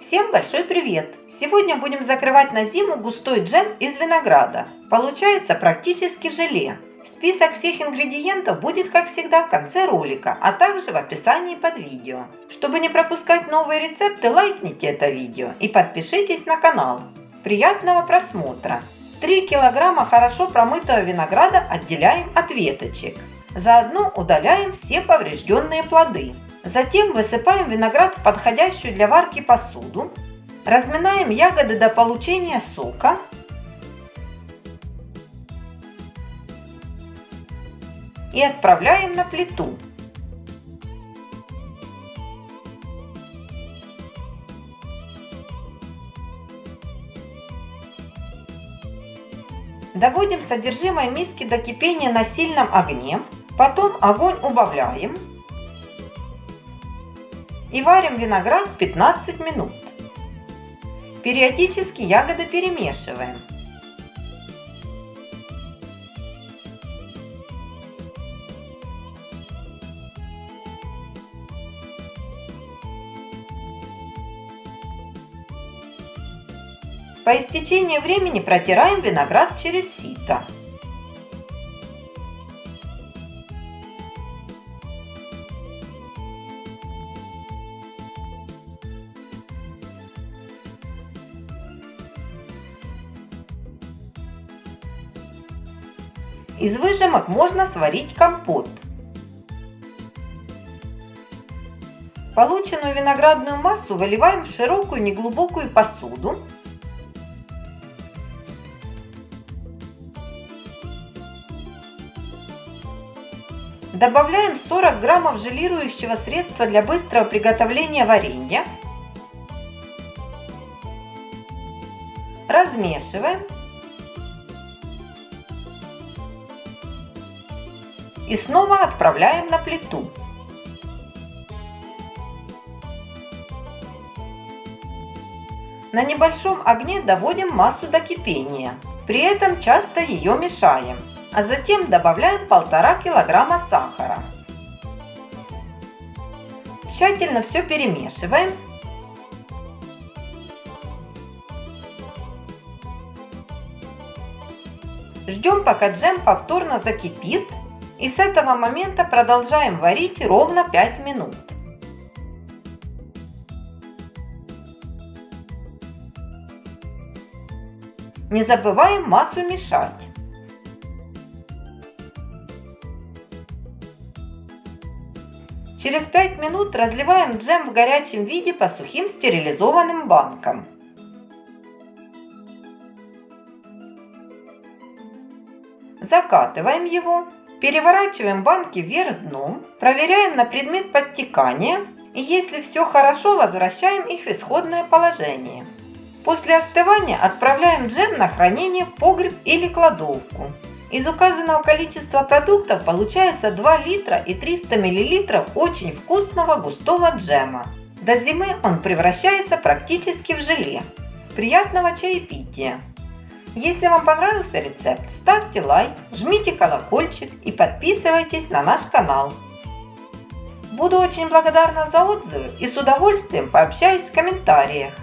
Всем большой привет! Сегодня будем закрывать на зиму густой джем из винограда. Получается практически желе. Список всех ингредиентов будет, как всегда, в конце ролика, а также в описании под видео. Чтобы не пропускать новые рецепты, лайкните это видео и подпишитесь на канал. Приятного просмотра! 3 килограмма хорошо промытого винограда отделяем от веточек. Заодно удаляем все поврежденные плоды. Затем высыпаем виноград в подходящую для варки посуду. Разминаем ягоды до получения сока. И отправляем на плиту. Доводим содержимое миски до кипения на сильном огне. Потом огонь убавляем и варим виноград 15 минут. Периодически ягоды перемешиваем. По истечении времени протираем виноград через сито. Из выжимок можно сварить компот. Полученную виноградную массу выливаем в широкую неглубокую посуду. Добавляем 40 граммов желирующего средства для быстрого приготовления варенья. Размешиваем и снова отправляем на плиту. На небольшом огне доводим массу до кипения. При этом часто ее мешаем, а затем добавляем 1,5 килограмма сахара. Тщательно все перемешиваем. Ждем, пока джем повторно закипит и с этого момента продолжаем варить ровно 5 минут. Не забываем массу мешать. Через 5 минут разливаем джем в горячем виде по сухим стерилизованным банкам. Закатываем его Переворачиваем банки вверх дном, проверяем на предмет подтекания и если все хорошо, возвращаем их в исходное положение. После остывания отправляем джем на хранение в погреб или кладовку. Из указанного количества продуктов получается 2 литра и 300 мл очень вкусного густого джема. До зимы он превращается практически в желе. Приятного чаепития! Если вам понравился рецепт, ставьте лайк, жмите колокольчик и подписывайтесь на наш канал. Буду очень благодарна за отзывы и с удовольствием пообщаюсь в комментариях.